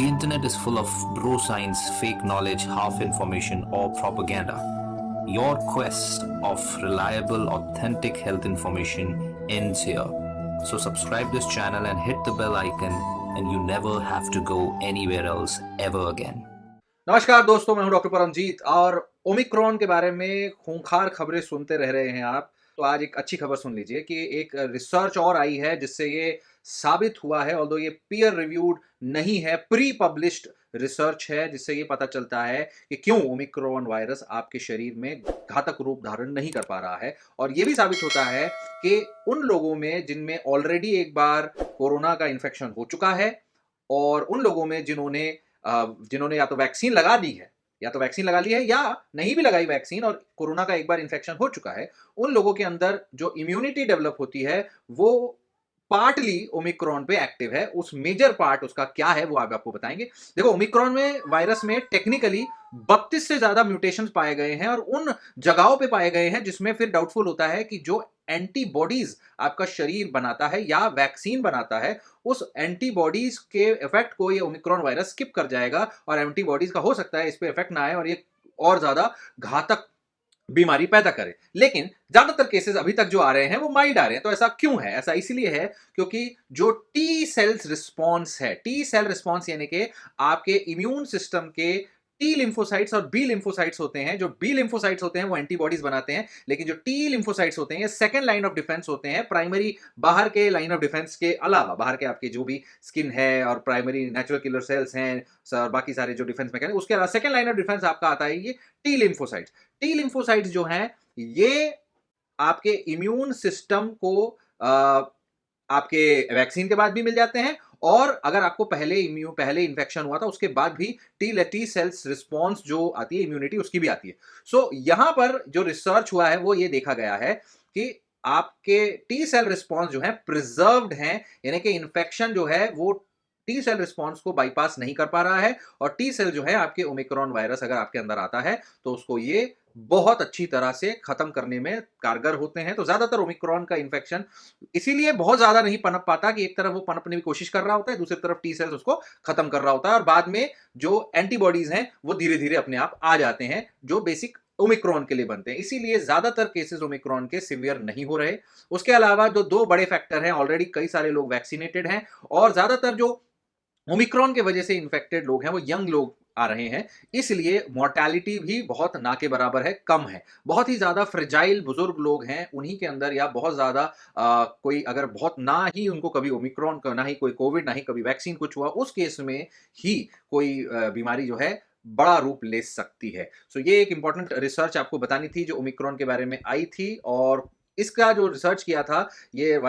The internet is full of bro science, fake knowledge, half information, or propaganda. Your quest of reliable, authentic health information ends here. So, subscribe this channel and hit the bell icon, and you never have to go anywhere else ever again. नमस्कार दोस्तों मैं हूं doctor Paramjit और Omicron के बारे में खूंखार खबरें सुनते रह रहे हैं आप तो आज एक अच्छी खबर सुन लीजिए कि एक रिसर्च और आई है जिससे ये साबित हुआ है ऑल्दो ये पीयर रिव्यूड नहीं है प्री पब्लिश्ड रिसर्च है, जिससे ये पता चलता है कि क्यों ओमिक्रॉन वायरस आपके शरीर में घातक रूप धारण नहीं कर पा रहा है। और ये भी साबित होता है कि उन लोगों में जिनमें ऑलरेडी एक बार कोरोना का इन्फेक्शन हो चुका है, और उन लोगों में जिन्होंने जिन्होंने या तो वैक्सीन लगा दी है या तो वैक्सीन लगा ली है या नहीं भी लगाई वैक्सीन और कोरोना का एक बार इन्फेक्शन हो चुका है, उन लोगों के अंदर जो इम्यूनिटी डेवलप होती है, वो पार्टली ओमिक्रॉन पे एक्टिव है। उस मेजर पार्ट उसका क्या है वो आप आपको बताएँगे। देखो ओमिक्रॉन में वायरस में टेक्निकली बत्तीस से ज़्यादा म्यूटेशन पाए गए हैं और उन जगहों पे पाए गए हैं जिसमें फिर डाउटफुल होता है कि जो एंटीबॉडीज आपका शरीर बनाता है या वैक्सीन बनाता है, उस एंटीबॉडीज के इफ़ेक्ट को ये ओमिक्रॉन वायरस स्किप कर जाएगा और एंटीबॉडीज का हो सकता है इस पर इफ़ेक्ट ना आए और ये और ज़्यादा घातक बीमारी पैदा करे। लेकिन ज़्यादातर केसेस अभी तक जो आ रहे हैं, वो माइल्ड आ रहे हैं। तो ऐसा क्यों है? ऐसा इसलिए है क्योंकि जो टी सेल्स रिस्पॉन्स है टी सेल रिस्पॉन्स यानी कि आपके इम्यून सिस्टम के टी लिम्फोसाइट्स और बी लिम्फोसाइट्स होते हैं जो बी लिम्फोसाइट्स होते हैं वो एंटीबॉडीज बनाते हैं लेकिन जो टी लिम्फोसाइट्स होते हैं ये सेकंड लाइन ऑफ़ डिफेंस होते हैं प्राइमरी बाहर के लाइन ऑफ़ डिफेंस के अलावा बाहर के आपके जो भी स्किन है और प्राइमरी नेचुरल किलर सेल्स हैं और बाकी सारे जो डिफेंस मैकेनिज्म उसके अलावा सेकंड लाइन ऑफ़ डिफेंस आपका आता है ये टी लिम्फोसाइट्स टी लिम्फोसाइट्स जो हैं ये आपके इम्यून सिस्टम को आ, आपके वैक्सीन के बाद भी मिल जाते हैं और अगर आपको पहले इम्यू पहले इन्फेक्शन हुआ था उसके बाद भी टी टी सेल्स रिस्पॉन्स जो आती है इम्यूनिटी उसकी भी आती है। सो so, यहाँ पर जो रिसर्च हुआ है वो ये देखा गया है कि आपके टी सेल रिस्पॉन्स जो है प्रिजर्व्ड हैं यानी कि इन्फेक्शन जो है वो टी सेल रिस्पॉन्स को बाईपास नहीं कर पा रहा है और टी सेल जो है आपके ओमिक्रॉन वायरस अगर आपके अंदर आता है तो उसको ये बहुत अच्छी तरह से खत्म करने में कारगर होते हैं। तो ज़्यादातर ओमिक्रॉन का इन्फेक्शन इसीलिए बहुत ज़्यादा नहीं पनप पाता कि एक तरफ़ वो पनपने की कोशिश कर रहा होता है, दूसरी तरफ़ टी सेल्स उसको खत्म कर रहा होता है और बाद में जो एंटीबॉडीज हैं, वो धीरे धीरे अपने आप आ जाते हैं, जो बेसिक ओमिक्रॉन के लिए बनते हैं। इसीलिए ज़्यादातर केसेस ओमिक्रॉन के सिवियर नहीं हो रहे। उसके अलावा जो दो बड़े फैक्टर हैं ऑलरेडी कई सारे लोग वैक्सीनेटेड हैं और ज़्यादातर जो ओमिक्रॉन के वजह से इन्फेक्टेड लोग हैं, वो यंग लोग आ रहे हैं। इसलिए मोर्टैलिटी भी बहुत ना के बराबर है कम है। बहुत ही ज़्यादा फ्रेजाइल बुज़ुर्ग लोग हैं उन्हीं के अंदर या बहुत ज़्यादा कोई अगर बहुत ना ही उनको कभी ओमिक्रॉन ना ही कोई कोविड ना ही कभी वैक्सीन कुछ हुआ उस केस में ही कोई बीमारी जो है बड़ा रूप ले सकती है। सो so, ये एक इंपॉर्टेंट रिसर्च आपको बतानी थी जो ओमिक्रॉन के बारे में आई थी और इसका जो रिसर्च किया था ये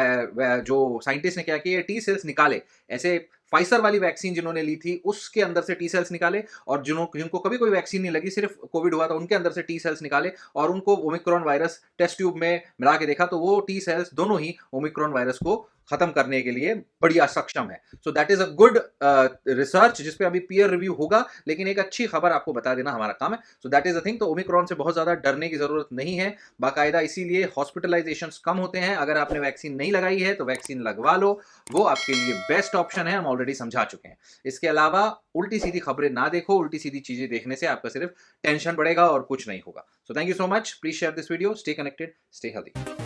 जो साइंटिस्ट ने क्या किया टी सेल्स निकाले। ऐसे फाइसर वाली वैक्सीन जिन्होंने ली थी, उसके अंदर से टी सेल्स निकाले और जिन्हों जिनको कभी कोई वैक्सीन नहीं लगी, सिर्फ़ कोविड हुआ था, उनके अंदर से टी सेल्स निकाले और उनको ओमिक्रॉन वायरस टेस्ट ट्यूब में मिला के देखा तो वो टी सेल्स दोनों ही ओमिक्रॉन वायरस को खत्म करने के लिए बढ़िया सक्षम है। So that is a good research जिसपे अभी पीयर रिव्यू होगा, लेकिन एक अच्छी खबर आपको बता देना हमारा काम है। So that is a thing तो ओमिक्रॉन से बहुत ज़्यादा डरने की ज़रूरत नहीं है। बाकायदा इसीलिए हॉस्पिटलाइजेशन कम होते हैं। अगर आपने वैक्सीन नहीं लगाई है तो वैक्सीन लगवा लो। वो आपके लिए बेस्ट ऑप्शन है। हम ऑलरेडी समझा चुके हैं। इसके अलावा उल्टी सीधी खबरें ना देखो, उल्टी सीधी चीज़ें देखने से आपका सिर्फ़ टेंशन बढ़ेगा और कुछ नहीं होगा। So thank you so much please share this video stay connected stay healthy